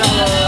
dans